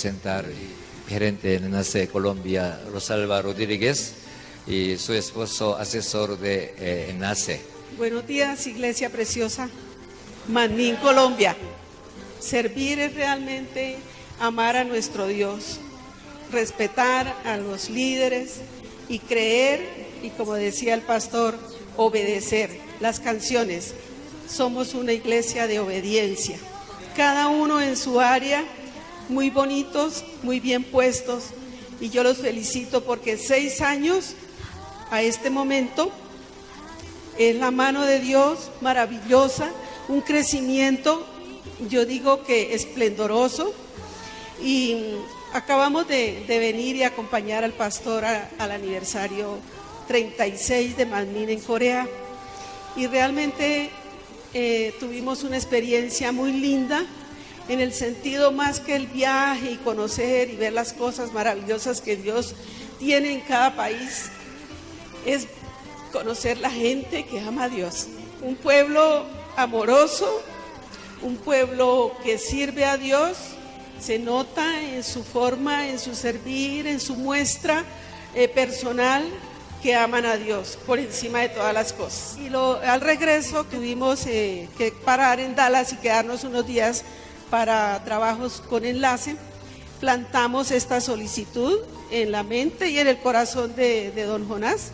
presentar gerente de Nace Colombia, Rosalba Rodríguez, y su esposo asesor de eh, Nace. Buenos días, Iglesia Preciosa, Manín, Colombia. Servir es realmente amar a nuestro Dios, respetar a los líderes y creer, y como decía el pastor, obedecer. Las canciones, somos una iglesia de obediencia. Cada uno en su área, muy bonitos, muy bien puestos, y yo los felicito porque seis años a este momento es la mano de Dios maravillosa, un crecimiento, yo digo que esplendoroso, y acabamos de, venir y acompañar al pastor al aniversario 36 de Manmin en Corea, y realmente eh, tuvimos una experiencia muy linda, en el sentido más que el viaje y conocer y ver las cosas maravillosas que Dios tiene en cada país, es conocer la gente que ama a Dios. Un pueblo amoroso, un pueblo que sirve a Dios, se nota en su forma, en su servir, en su muestra eh, personal que aman a Dios por encima de todas las cosas. Y al regreso tuvimos eh, que parar en Dallas y quedarnos unos días para trabajos con enlace. Plantamos esta solicitud en la mente y en el corazón de, don Jonás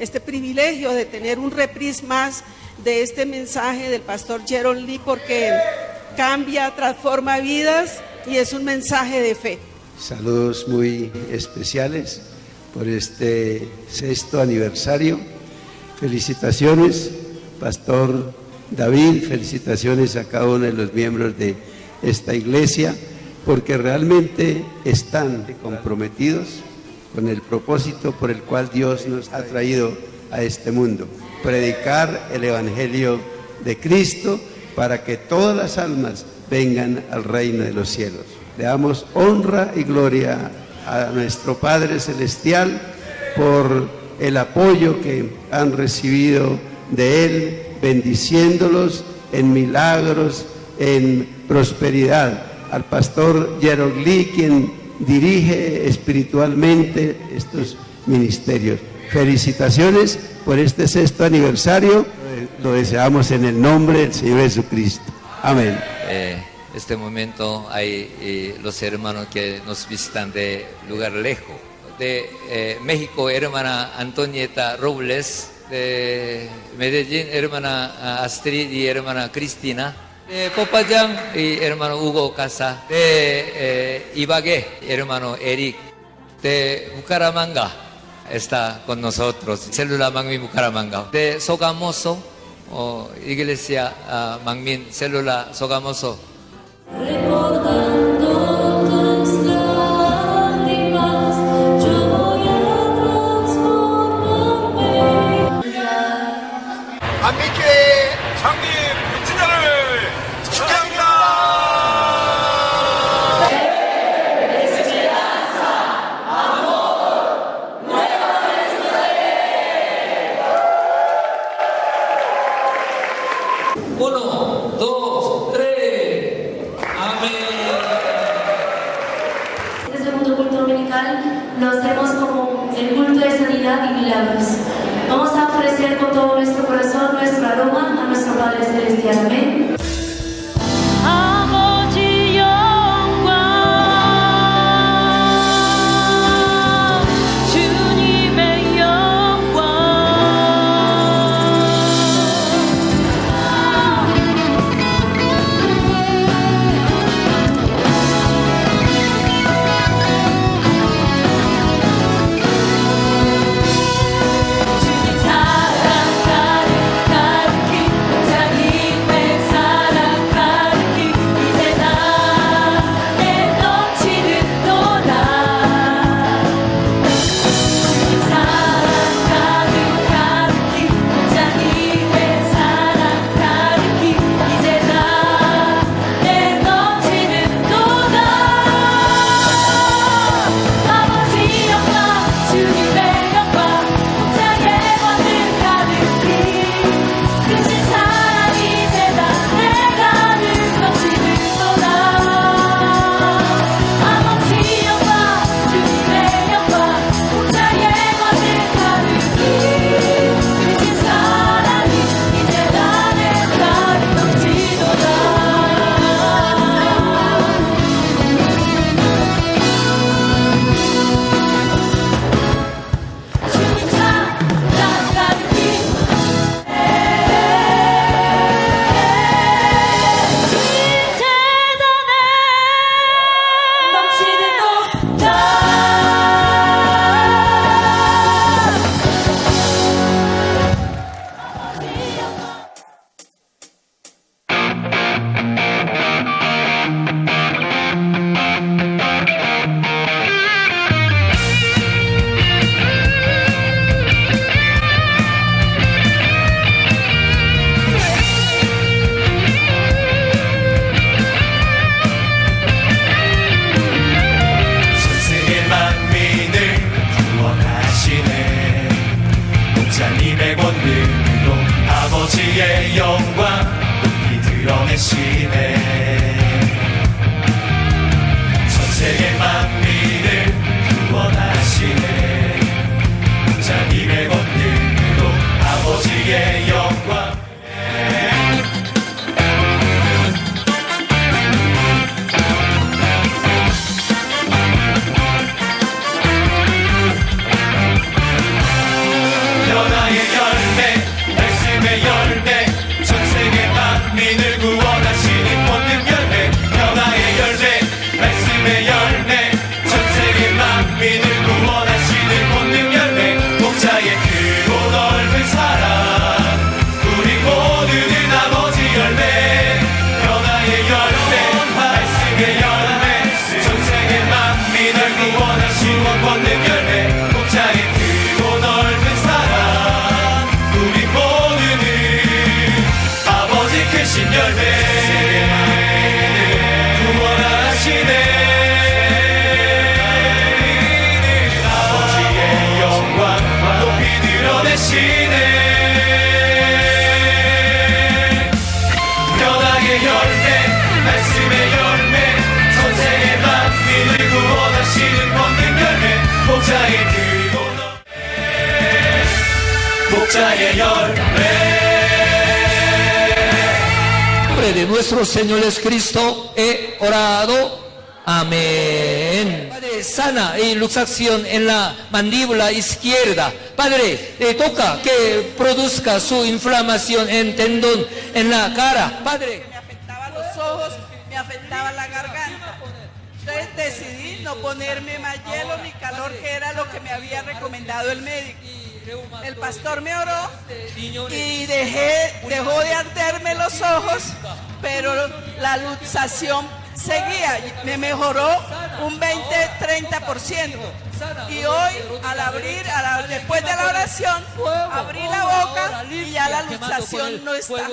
este privilegio de tener un reprise más de este mensaje del pastor Jerome Lee porque cambia, transforma vidas y es un mensaje de fe. Saludos muy especiales por este sexto aniversario. Felicitaciones, Pastor David, felicitaciones a cada uno de los miembros de esta iglesia, porque realmente están comprometidos con el propósito por el cual Dios nos ha traído a este mundo. Predicar el Evangelio de Cristo para que todas las almas vengan al reino de los cielos. Le damos honra y gloria a nuestro Padre Celestial por el apoyo que han recibido de Él, bendiciéndolos en milagros, en prosperidad. Al pastor Lee, quien dirige espiritualmente estos ministerios. Felicitaciones por este sexto aniversario. Lo deseamos en el nombre del Señor Jesucristo. Amén. Eh, este momento hay eh, los hermanos que nos visitan de lugar lejos. De eh, México, hermana Antonieta Robles. De Medellín, hermana Astrid y hermana Cristina de Popayán y hermano Hugo Casa, de eh, Ibagué, hermano Eric, de Bucaramanga está con nosotros, célula Mangmin Bucaramanga, de Sogamoso, o Iglesia uh, Mangmin, célula Sogamoso. Nombre de nuestro Señor Jesucristo he orado. Amén. Padre, sana y luxación en la mandíbula izquierda. Padre, le toca que produzca su inflamación en tendón en la cara. Padre. Me afectaba los ojos, me afectaba la garganta. Entonces decidí no ponerme más hielo ni calor, que era lo que me había recomendado el médico. El pastor me oró y dejé, dejó de arderme los ojos, pero la luxación seguía, me mejoró un 20-30%. Y hoy, al abrir, después de la oración, abrí la boca y ya la luxación no está.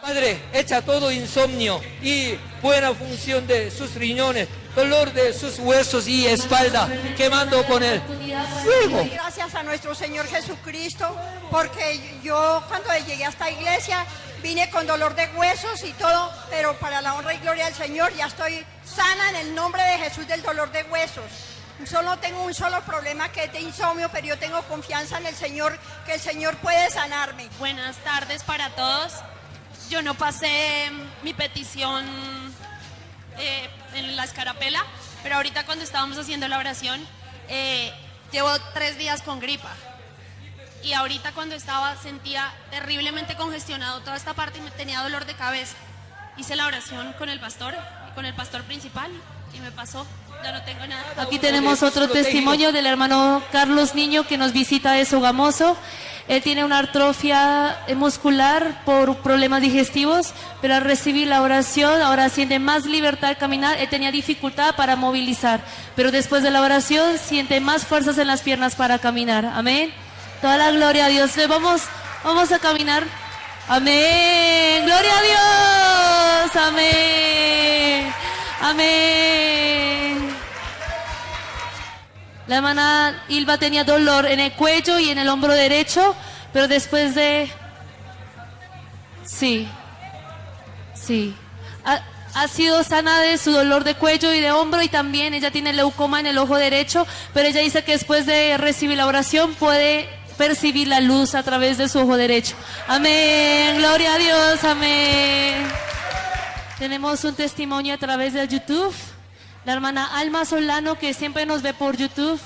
Padre, echa todo insomnio y buena función de sus riñones, dolor de sus huesos y espalda, quemando con el fuego. Gracias a nuestro Señor Jesucristo, porque yo cuando llegué a esta iglesia vine con dolor de huesos y todo, pero para la honra y gloria del Señor ya estoy sana en el nombre de Jesús del dolor de huesos. Solo tengo un solo problema que es de insomnio, pero yo tengo confianza en el Señor, que el Señor puede sanarme. Buenas tardes para todos. Yo no pasé mi petición eh, en la escarapela, pero ahorita cuando estábamos haciendo la oración, eh, llevo tres días con gripa. Y ahorita cuando estaba sentía terriblemente congestionado toda esta parte y me tenía dolor de cabeza. Hice la oración con el pastor, con el pastor principal y me pasó. Ya no tengo nada. Aquí tenemos otro testimonio del hermano Carlos Niño que nos visita de Sogamoso. Él tiene una atrofia muscular por problemas digestivos, pero al recibir la oración ahora siente más libertad al caminar. Él tenía dificultad para movilizar, pero después de la oración siente más fuerzas en las piernas para caminar. Amén. Toda la gloria a Dios. Vamos, vamos a caminar. Amén. Gloria a Dios. Amén. Amén. La hermana Ilva tenía dolor en el cuello y en el hombro derecho, pero después de... Sí, sí. Ha, ha, sido sana de su dolor de cuello y de hombro y también ella tiene leucoma en el ojo derecho, pero ella dice que después de recibir la oración puede percibir la luz a través de su ojo derecho. Amén, gloria a Dios, amén. Tenemos un testimonio a través de YouTube. La hermana Alma Solano, que siempre nos ve por YouTube,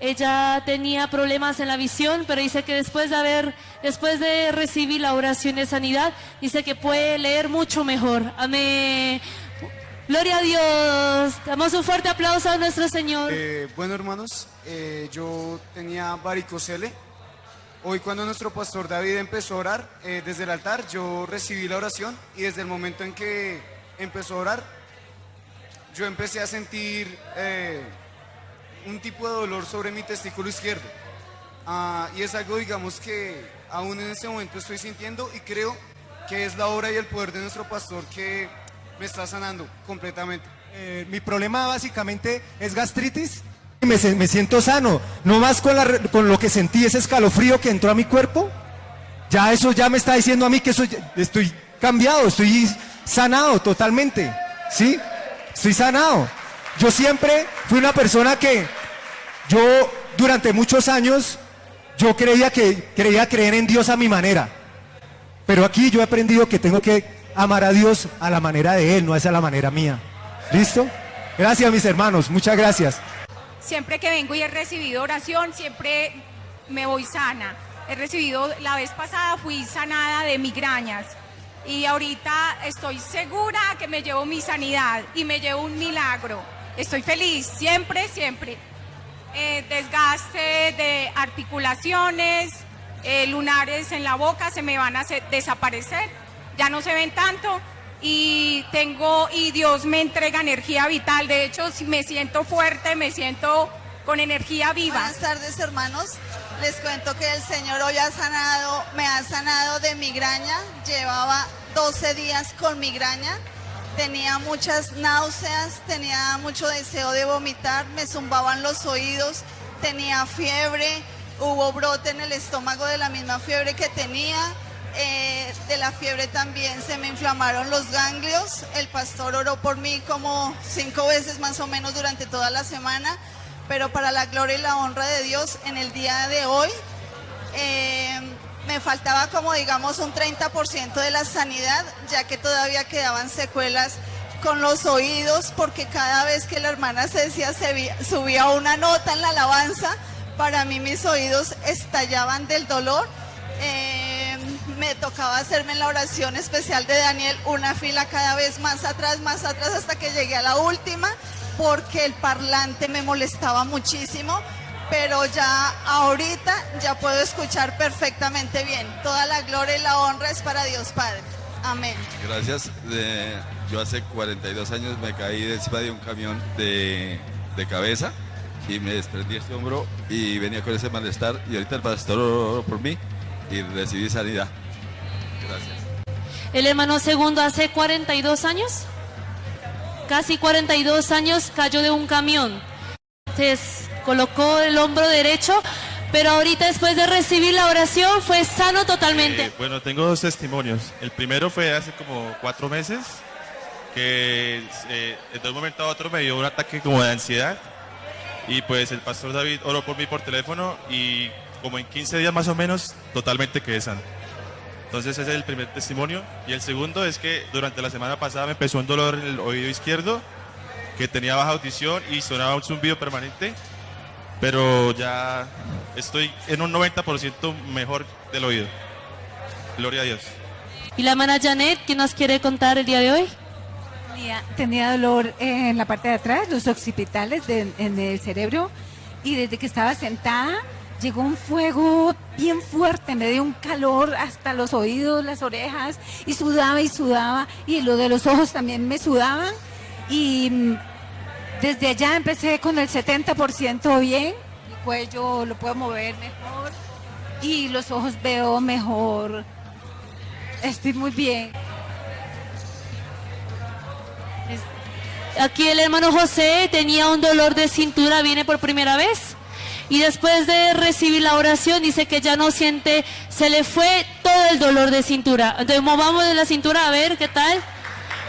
ella tenía problemas en la visión, pero dice que después de haber, después de recibir la oración de sanidad, dice que puede leer mucho mejor. Amén. Gloria a Dios. Damos un fuerte aplauso a nuestro Señor. Eh, bueno, hermanos, eh, yo tenía varicocele Hoy cuando nuestro pastor David empezó a orar eh, desde el altar, yo recibí la oración y desde el momento en que empezó a orar, yo empecé a sentir eh, un tipo de dolor sobre mi testículo izquierdo. Ah, y es algo, digamos, que aún en este momento estoy sintiendo y creo que es la obra y el poder de nuestro pastor que me está sanando completamente. Eh, mi problema básicamente es gastritis me, me siento sano. No más con, con lo que sentí, ese escalofrío que entró a mi cuerpo. Ya eso ya me está diciendo a mí que estoy cambiado, estoy sanado totalmente. ¿Sí? Estoy sanado. Yo siempre fui una persona que yo durante muchos años yo creía que creía creer en Dios a mi manera. Pero aquí yo he aprendido que tengo que amar a Dios a la manera de Él, no es a la manera mía. ¿Listo? Gracias mis hermanos, muchas gracias. Siempre que vengo y he recibido oración, siempre me voy sana. He recibido, la vez pasada fui sanada de migrañas y ahorita estoy segura que me llevo mi sanidad y me llevo un milagro. Estoy feliz, siempre, siempre. Eh, desgaste de articulaciones, eh, lunares en la boca se me van a desaparecer, ya no se ven tanto y tengo y Dios me entrega energía vital. De hecho, me siento fuerte, me siento con energía viva. Buenas tardes, hermanos. Les cuento que el Señor hoy ha sanado, me ha sanado de migraña. Llevaba 12 días con migraña. Tenía muchas náuseas, tenía mucho deseo de vomitar, me zumbaban los oídos, tenía fiebre, hubo brote en el estómago de la misma fiebre que tenía eh, de la fiebre también se me inflamaron los ganglios. El pastor oró por mí como cinco veces más o menos durante toda la semana, pero para la gloria y la honra de Dios, en el día de hoy Eh, me faltaba como digamos un 30% de la sanidad, ya que todavía quedaban secuelas con los oídos, porque cada vez que la hermana decía, se subía una nota en la alabanza, para mí mis oídos estallaban del dolor. Eh, me tocaba hacerme la oración especial de Daniel una fila cada vez más atrás, más atrás, hasta que llegué a la última, porque el parlante me molestaba muchísimo pero ya ahorita ya puedo escuchar perfectamente bien. Toda la gloria y la honra es para Dios Padre. Amén. Gracias. yo hace 42 años me caí de encima de un camión de, de cabeza y me desprendí este hombro y venía con ese malestar y ahorita el pastor oró por mí y recibí sanidad. Gracias. El hermano segundo hace 42 años, casi 42 años cayó de un camión. Entonces, colocó el hombro derecho, pero ahorita después de recibir la oración fue sano totalmente. Bueno, tengo dos testimonios. El primero fue hace como cuatro meses, que eh, de un momento a otro me dio un ataque como de ansiedad y pues el pastor David oró por mí por teléfono y como en 15 días más o menos totalmente quedé sano. Entonces ese es el primer testimonio. Y el segundo es que durante la semana pasada me empezó un dolor en el oído izquierdo, que tenía baja audición y sonaba un zumbido permanente pero ya estoy en un 90% mejor del oído. Gloria a Dios. ¿Y la hermana Janet, qué nos quiere contar el día de hoy? Tenía, dolor en la parte de atrás, los occipitales en el cerebro, y desde que estaba sentada llegó un fuego bien fuerte, me dio un calor hasta los oídos, las orejas, y sudaba y sudaba, y lo de los ojos también me sudaban, y desde allá empecé con el 70% bien, el cuello lo puedo mover mejor y los ojos veo mejor. Estoy muy bien. Aquí el hermano José tenía un dolor de cintura, viene por primera vez. Y después de recibir la oración dice que ya no siente, se le fue todo el dolor de cintura. Entonces movamos de la cintura a ver qué tal.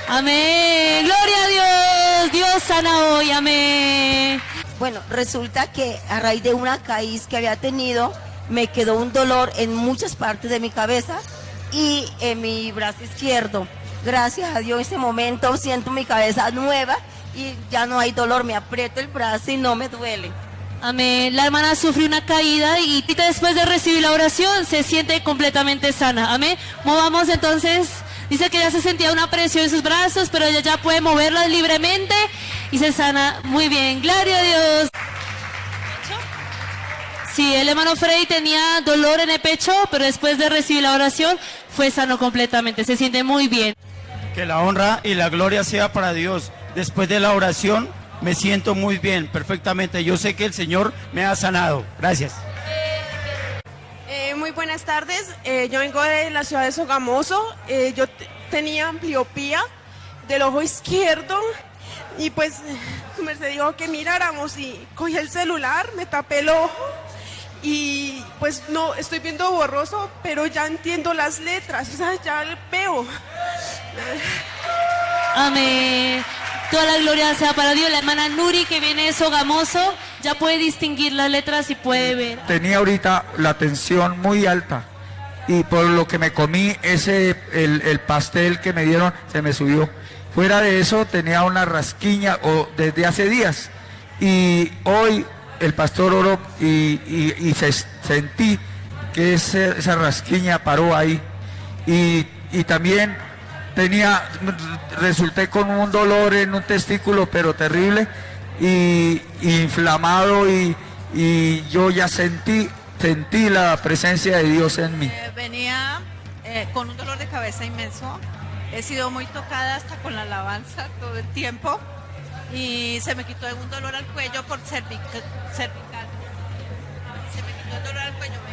Amén. Gloria a Dios. Dios sana hoy. Amén. Bueno, resulta que a raíz de una caída que había tenido, me quedó un dolor en muchas partes de mi cabeza y en mi brazo izquierdo. Gracias a Dios en ese momento siento mi cabeza nueva y ya no hay dolor, me aprieto el brazo y no me duele. Amén. La hermana sufrió una caída y después de recibir la oración se siente completamente sana. Amén. Movamos entonces Dice que ya se sentía una presión en sus brazos, pero ella ya puede moverlas libremente y se sana muy bien. Gloria a Dios. Sí, el hermano Frey tenía dolor en el pecho, pero después de recibir la oración fue sano completamente. Se siente muy bien. Que la honra y la gloria sea para Dios. Después de la oración me siento muy bien, perfectamente. Yo sé que el Señor me ha sanado. Gracias. Eh, muy buenas tardes. Eh, yo vengo de la ciudad de Sogamoso. Eh, yo tenía ambliopía del ojo izquierdo y pues me dijo que miráramos y cogí el celular, me tapé el ojo y pues no, estoy viendo borroso, pero ya entiendo las letras, o sea, ya veo. Amén. Toda la gloria sea para Dios. La hermana Nuri que viene de Sogamoso ya puede distinguir las letras y puede ver. Tenía ahorita la tensión muy alta y por lo que me comí ese el, pastel que me dieron se me subió. Fuera de eso tenía una rasquiña o desde hace días y hoy el pastor oró y, sentí que esa rasquiña paró ahí y, y también tenía, resulté con un dolor en un testículo, pero terrible, y, inflamado, y, yo ya sentí, sentí la presencia de Dios en mí. Eh, venía eh, con un dolor de cabeza inmenso, he sido muy tocada hasta con la alabanza todo el tiempo, y se me quitó un dolor al cuello por cervical. Se me quitó el dolor al cuello,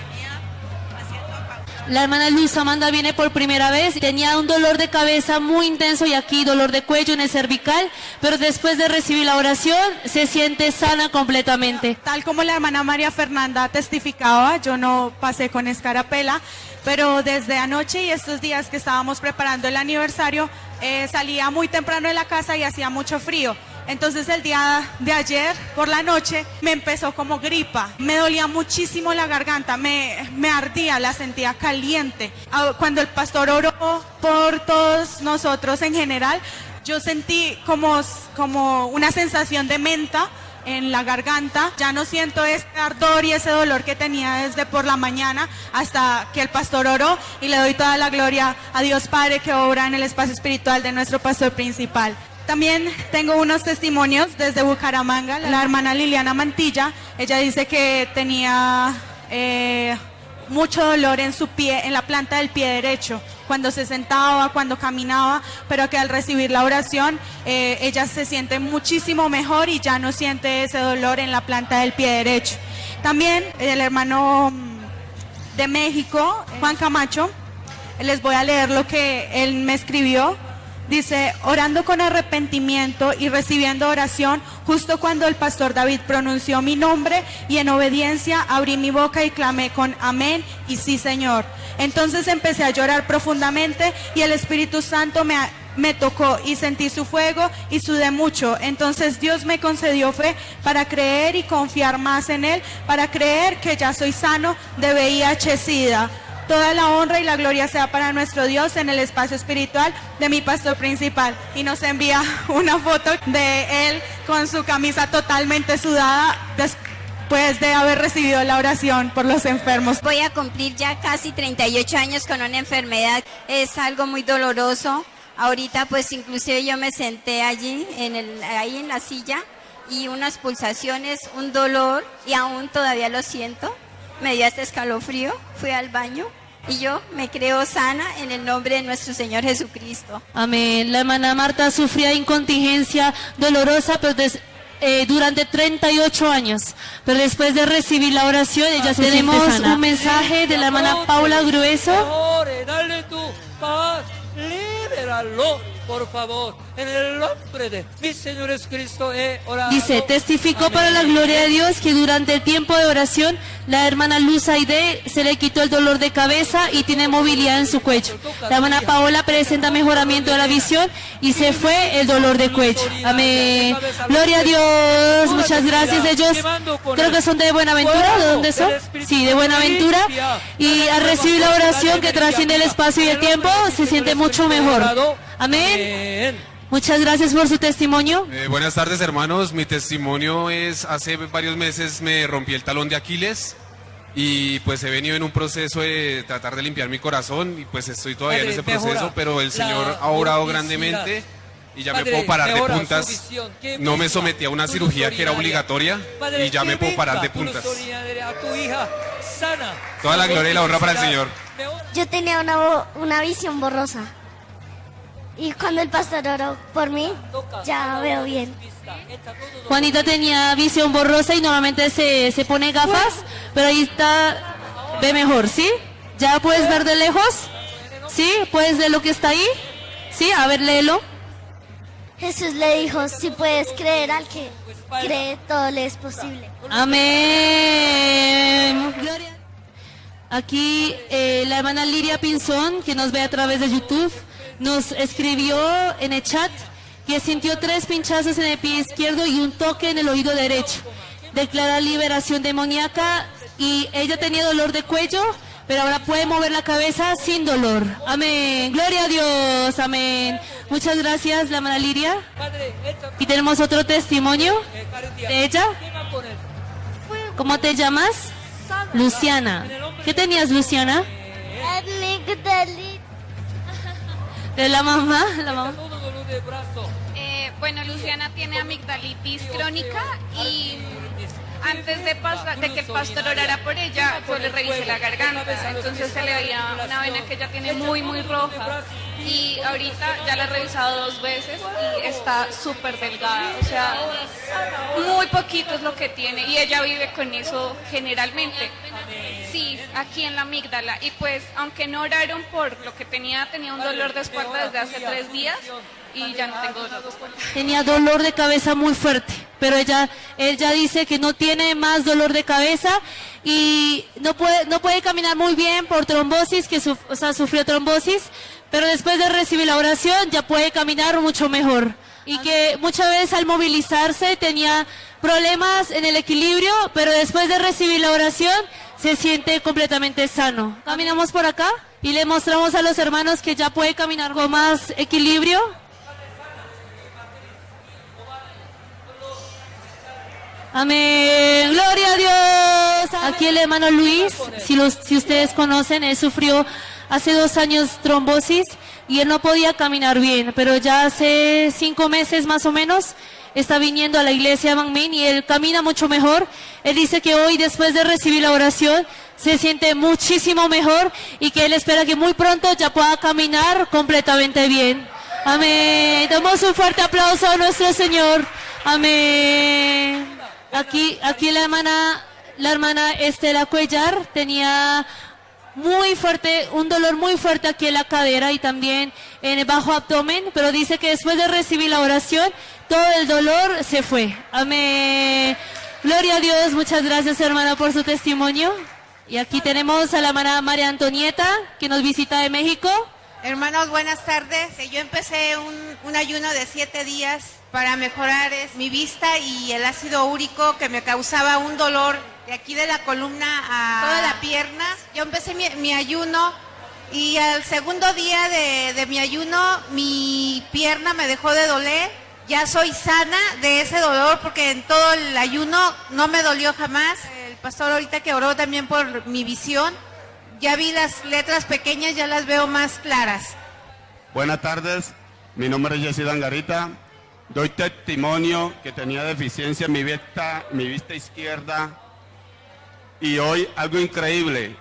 la hermana Luz Amanda viene por primera vez, tenía un dolor de cabeza muy intenso y aquí dolor de cuello en el cervical, pero después de recibir la oración se siente sana completamente. Tal como la hermana María Fernanda testificaba, yo no pasé con escarapela, pero desde anoche y estos días que estábamos preparando el aniversario, eh, salía muy temprano de la casa y hacía mucho frío. Entonces el día de ayer por la noche me empezó como gripa, me dolía muchísimo la garganta, me, ardía, la sentía caliente. Ah, Cuando el pastor oró por todos nosotros en general, yo sentí como, como una sensación de menta en la garganta. Ya no siento ese ardor y ese dolor que tenía desde por la mañana hasta que el pastor oró y le doy toda la gloria a Dios Padre que obra en el espacio espiritual de nuestro pastor principal. También tengo unos testimonios desde Bucaramanga. La hermana Liliana Mantilla, ella dice que tenía eh, mucho dolor en su pie, en la planta del pie derecho, cuando se sentaba, cuando caminaba, pero que al recibir la oración eh, ella se siente muchísimo mejor y ya no siente ese dolor en la planta del pie derecho. También el hermano mm, de México, Juan Camacho, les voy a leer lo que él me escribió. Dice, orando con arrepentimiento y recibiendo oración, justo cuando el pastor David pronunció mi nombre y en obediencia abrí mi boca y clamé con amén y sí Señor. Entonces empecé a llorar profundamente y el Espíritu Santo me, me tocó y sentí su fuego y sudé mucho. Entonces Dios me concedió fe para creer y confiar más en Él, para creer que ya soy sano de VIH-Sida. Toda la honra y la gloria sea para nuestro Dios en el espacio espiritual de mi pastor principal. Y nos envía una foto de él con su camisa totalmente sudada después de haber recibido la oración por los enfermos. Voy a cumplir ya casi 38 años con una enfermedad. Es algo muy doloroso. Ahorita pues inclusive yo me senté allí, en el, ahí en la silla, y unas pulsaciones, un dolor, y aún todavía lo siento. Me dio este escalofrío, fui al baño y yo me creo sana en el nombre de nuestro Señor Jesucristo. Amén. La hermana Marta sufría incontingencia dolorosa pero des- eh, durante 38 años. Pero después de recibir la oración, ella se Tenemos siente sana. un mensaje de la hermana Paula Grueso. Dale tu paz, libéralo, por favor. En el nombre de mi Señor Jesucristo he orado. Dice, testificó para la gloria de Dios que durante el tiempo de oración la hermana Luz Aide se le quitó el dolor de cabeza y tiene movilidad en su cuello. La hermana Paola presenta mejoramiento de la visión y se fue el dolor de cuello. Amén. Gloria a Dios. Muchas gracias. Ellos creo que son de Buenaventura. ¿De dónde son? Sí, de Buenaventura. Y al recibir la oración que trasciende el espacio y el tiempo, se siente mucho mejor. Amén. Muchas gracias por su testimonio. Eh, buenas tardes hermanos, mi testimonio es hace varios meses me rompí el talón de Aquiles y pues he venido en un proceso de tratar de limpiar mi corazón y pues estoy todavía en Padre, ese proceso, pero el Señor ha orado grandemente y ya me Padre, puedo parar de puntas. visión. No me sometí a una cirugía que era obligatoria Padre, y ya me puedo parar de puntas. ordinaria A tu hija sana. Toda la gloria y la honra para el Señor. Yo tenía una, una visión borrosa. Y cuando el pastor oró por mí, ya veo bien. Juanita tenía visión borrosa y normalmente se, se pone gafas, pero ahí está, ve mejor, ¿sí? ¿Ya puedes ver de lejos? ¿Sí? ¿Puedes ver lo que está ahí? ¿Sí? A ver, léelo. Jesús le dijo, si puedes creer al que cree, todo le es posible. Amén. Aquí eh, la hermana Liria Pinzón, que nos ve a través de YouTube, nos escribió en el chat que sintió tres pinchazos en el pie izquierdo y un toque en el oído derecho. Declara liberación demoníaca y ella tenía dolor de cuello, pero ahora puede mover la cabeza sin dolor. Amén. Gloria a Dios. Amén. Muchas gracias, la hermana Liria. Y tenemos otro testimonio de ella. ¿Cómo te llamas? Luciana. ¿Qué tenías, Luciana? ¿De la mamá? La mamá. Eh, bueno, Luciana tiene amigdalitis crónica y antes de, pasar- de que pastor orara por ella, yo le revisé la garganta, entonces se le veía una vena que ella tiene muy, muy roja y ahorita ya la he revisado dos veces y está súper delgada, o sea, muy poquito es lo que tiene y ella vive con eso generalmente. Sí, aquí en la amígdala. Y pues, aunque no oraron por lo que tenía, tenía un dolor de espalda desde hace tres días y ya no tengo dolor de espalda. Tenía dolor de cabeza muy fuerte, pero ella, ella dice que no tiene más dolor de cabeza y no puede, no puede caminar muy bien por trombosis, que suf- o sea, sufrió trombosis, pero después de recibir la oración ya puede caminar mucho mejor. y que muchas veces al movilizarse tenía problemas en el equilibrio, pero después de recibir la oración se siente completamente sano. Caminamos por acá y le mostramos a los hermanos que ya puede caminar con más equilibrio. Amén. Gloria a Dios. Aquí el hermano Luis, si, los, si ustedes conocen, él sufrió hace dos años trombosis y él no podía caminar bien, pero ya hace cinco meses más o menos está viniendo a la iglesia Min y él camina mucho mejor. Él dice que hoy, después de recibir la oración, se siente muchísimo mejor y que él espera que muy pronto ya pueda caminar completamente bien. Amén. Damos un fuerte aplauso a nuestro Señor. Amén. Aquí, aquí la hermana, la hermana Estela Cuellar tenía muy fuerte, un dolor muy fuerte aquí en la cadera y también en el bajo abdomen, pero dice que después de recibir la oración, todo el dolor se fue. Amén. Gloria a Dios, muchas gracias hermana por su testimonio. Y aquí tenemos a la hermana María Antonieta, que nos visita de México. Hermanos, buenas tardes. Yo empecé un, un ayuno de siete días para mejorar es, mi vista y el ácido úrico que me causaba un dolor de aquí de la columna a toda la pierna. Yo empecé mi, mi ayuno y al segundo día de, de mi ayuno mi pierna me dejó de doler. Ya soy sana de ese dolor porque en todo el ayuno no me dolió jamás. El pastor ahorita que oró también por mi visión, ya vi las letras pequeñas, ya las veo más claras. Buenas tardes, mi nombre es Jessy Dangarita. Doy testimonio que tenía deficiencia en mi vista, mi vista izquierda. Y hoy algo increíble.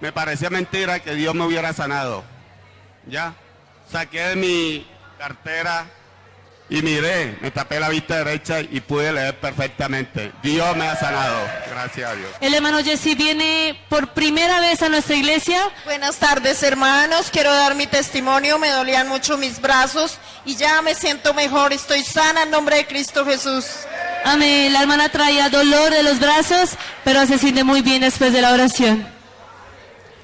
Me parecía mentira que Dios me hubiera sanado. Ya. Saqué de mi cartera y miré, me tapé la vista derecha y pude leer perfectamente. Dios me ha sanado. Gracias a Dios. El hermano Jesse viene por primera vez a nuestra iglesia. Buenas tardes hermanos, quiero dar mi testimonio, me dolían mucho mis brazos y ya me siento mejor, estoy sana en nombre de Cristo Jesús. Amén. La hermana traía dolor de los brazos, pero se siente muy bien después de la oración.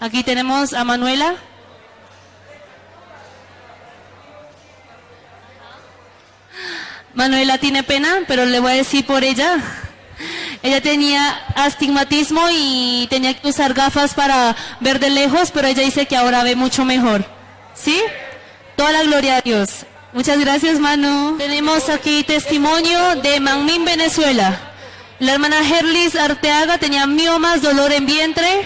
Aquí tenemos a Manuela. Manuela tiene pena, pero le voy a decir por ella. Ella tenía astigmatismo y tenía que usar gafas para ver de lejos, pero ella dice que ahora ve mucho mejor. ¿Sí? Toda la gloria a Dios. Muchas gracias, Manu. Tenemos aquí testimonio de Manmin, Venezuela. La hermana Herlis Arteaga tenía miomas, dolor en vientre,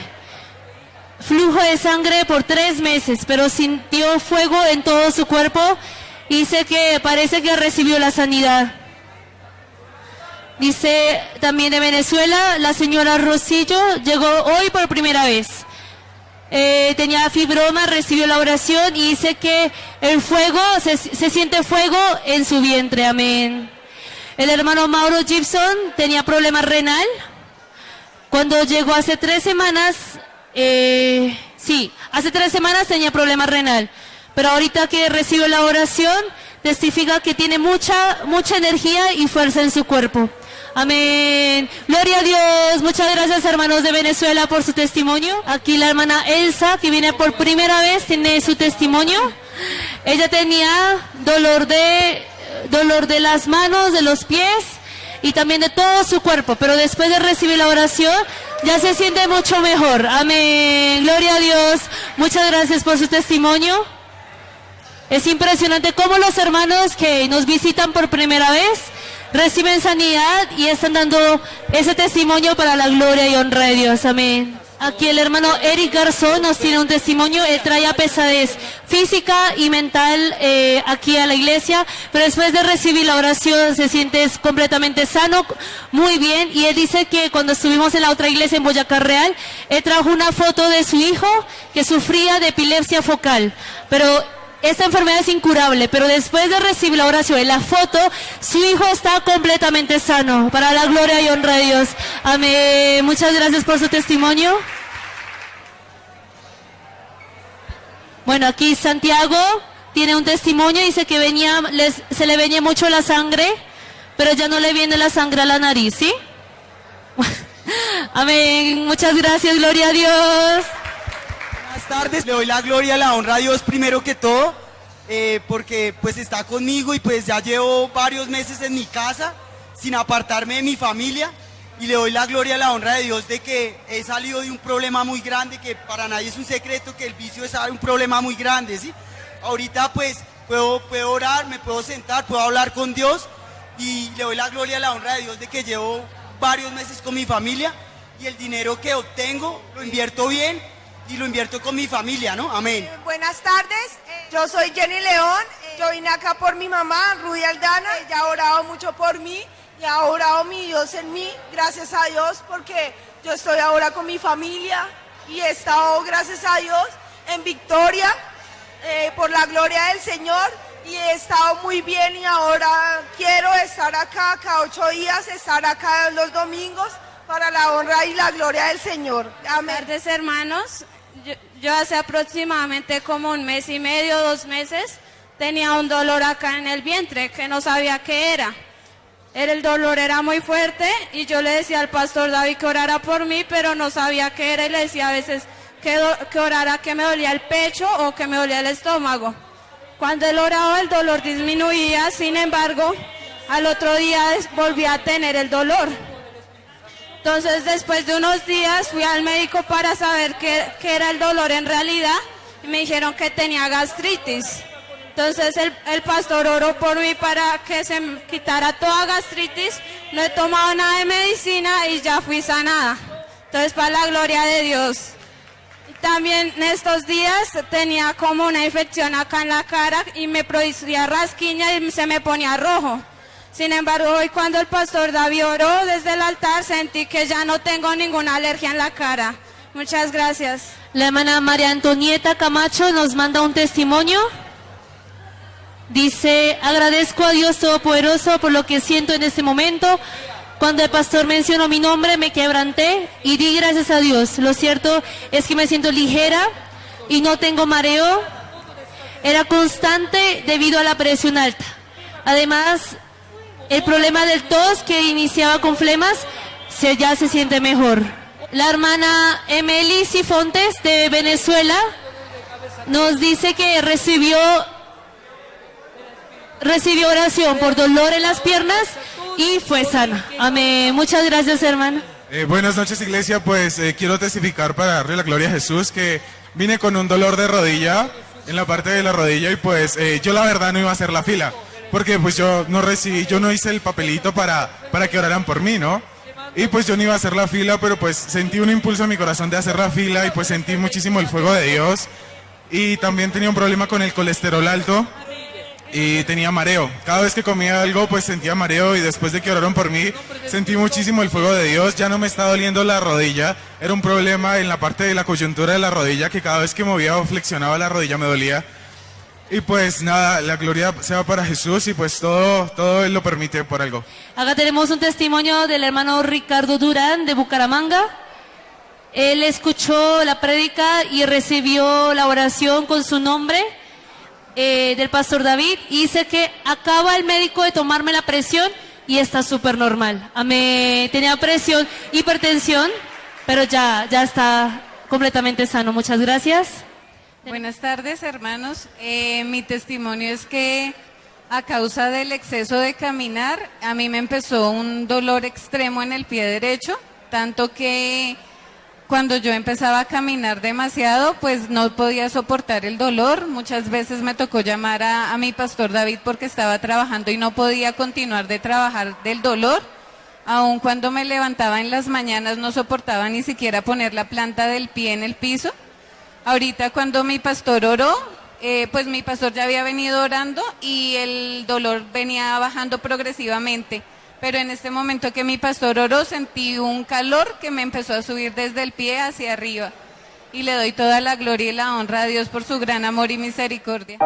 flujo de sangre por tres meses, pero sintió fuego en todo su cuerpo Dice que parece que recibió la sanidad. Dice también de Venezuela, la señora Rosillo llegó hoy por primera vez. Eh, tenía fibroma, recibió la oración y dice que el fuego, se, se, siente fuego en su vientre, amén. El hermano Mauro Gibson tenía problema renal. Cuando llegó hace tres semanas, eh, sí, hace tres semanas tenía problema renal pero ahorita que recibe la oración, testifica que tiene mucha, mucha energía y fuerza en su cuerpo. Amén. Gloria a Dios. Muchas gracias hermanos de Venezuela por su testimonio. Aquí la hermana Elsa, que viene por primera vez, tiene su testimonio. Ella tenía dolor de, dolor de las manos, de los pies y también de todo su cuerpo, pero después de recibir la oración ya se siente mucho mejor. Amén. Gloria a Dios. Muchas gracias por su testimonio. Es impresionante cómo los hermanos que nos visitan por primera vez reciben sanidad y están dando ese testimonio para la gloria y honra de Dios. Amén. Aquí el hermano Eric Garzón nos tiene un testimonio, él trae pesadez física y mental eh, aquí a la iglesia, pero después de recibir la oración se siente completamente sano, muy bien, y él dice que cuando estuvimos en la otra iglesia en Boyacá Real, él trajo una foto de su hijo que sufría de epilepsia focal, pero esta enfermedad es incurable, pero después de recibir la oración y la foto, su hijo está completamente sano. Para la gloria y honra de Dios. Amén. Muchas gracias por su testimonio. Bueno, aquí Santiago tiene un testimonio, dice que venía, les, se le venía mucho la sangre, pero ya no le viene la sangre a la nariz, ¿sí? Amén. Muchas gracias, gloria a Dios tardes. Le doy la gloria, la honra a Dios primero que todo. eh, porque pues está conmigo y pues ya llevo varios meses en mi casa sin apartarme de mi familia y le doy la gloria la honra de Dios de que he salido de un problema muy grande, que para nadie es un secreto que el vicio es un problema muy grande, ¿sí? Ahorita pues puedo, puedo orar, me puedo sentar, puedo hablar con Dios y le doy la gloria la honra de Dios de que llevo varios meses con mi familia y el dinero que obtengo lo invierto bien y lo invierto con mi familia, ¿no? Amén. Buenas tardes, eh, yo soy Jenny León, eh, yo vine acá por mi mamá, Rudy Aldana, ella ha orado mucho por mí y ha orado mi Dios en mí, gracias a Dios, porque yo estoy ahora con mi familia y he estado, gracias a Dios, en victoria eh, por la gloria del Señor y he estado muy bien y ahora quiero estar acá cada ocho días, estar acá los domingos para la honra y la gloria del Señor. Amén. Buenas tardes, hermanos. Yo, yo, hace aproximadamente como un mes y medio, dos meses, tenía un dolor acá en el vientre que no sabía qué era. El dolor era muy fuerte y yo le decía al pastor David que orara por mí, pero no sabía qué era y le decía a veces que, que orara que me dolía el pecho o que me dolía el estómago. Cuando él oraba el dolor disminuía, sin embargo, al otro día volví a tener el dolor. Entonces, después de unos días fui al médico para saber qué, era el dolor en realidad y me dijeron que tenía gastritis. Entonces, el, el, pastor oró por mí para que se quitara toda gastritis. No he tomado nada de medicina y ya fui sanada. Entonces, para la gloria de Dios. También en estos días tenía como una infección acá en la cara y me producía rasquiña y se me ponía rojo. Sin embargo, hoy cuando el pastor David oró desde el altar, sentí que ya no tengo ninguna alergia en la cara. Muchas gracias. La hermana María Antonieta Camacho nos manda un testimonio. Dice, agradezco a Dios Todopoderoso por lo que siento en este momento. Cuando el pastor mencionó mi nombre, me quebranté y di gracias a Dios. Lo cierto es que me siento ligera y no tengo mareo. Era constante debido a la presión alta. Además, el problema del tos que iniciaba con flemas se, ya se siente mejor. La hermana Emily Sifontes de Venezuela nos dice que recibió recibió oración por dolor en las piernas y fue sana. Amén. Muchas gracias, hermana. Eh, buenas noches, iglesia. Pues eh, quiero testificar para darle la gloria a Jesús que vine con un dolor de rodilla en la parte de la rodilla y pues eh, yo la verdad no iba a hacer la fila porque pues yo no recibí, yo no hice el papelito para, para que oraran por mí, ¿no? Y pues yo no iba a hacer la fila, pero pues sentí un impulso en mi corazón de hacer la fila y pues sentí muchísimo el fuego de Dios. Y también tenía un problema con el colesterol alto y tenía mareo. Cada vez que comía algo pues sentía mareo y después de que oraron por mí sentí muchísimo el fuego de Dios. Ya no me está doliendo la rodilla, era un problema en la parte de la coyuntura de la rodilla que cada vez que movía o flexionaba la rodilla me dolía. Y pues nada, la gloria sea para Jesús y pues todo, todo Él lo permite por algo. Acá tenemos un testimonio del hermano Ricardo Durán de Bucaramanga. Él escuchó la prédica y recibió la oración con su nombre eh, del pastor David y dice que acaba el médico de tomarme la presión y está súper normal. Tenía presión, hipertensión, pero ya, ya está completamente sano. Muchas gracias. Buenas tardes, hermanos. Eh, mi testimonio es que a causa del exceso de caminar, a mí me empezó un dolor extremo en el pie derecho, tanto que cuando yo empezaba a caminar demasiado, pues no podía soportar el dolor. Muchas veces me tocó llamar a, a mi pastor David porque estaba trabajando y no podía continuar de trabajar del dolor. Aun cuando me levantaba en las mañanas no soportaba ni siquiera poner la planta del pie en el piso. Ahorita cuando mi pastor oró, eh, pues mi pastor ya había venido orando y el dolor venía bajando progresivamente. Pero en este momento que mi pastor oró, sentí un calor que me empezó a subir desde el pie hacia arriba. Y le doy toda la gloria y la honra a Dios por su gran amor y misericordia.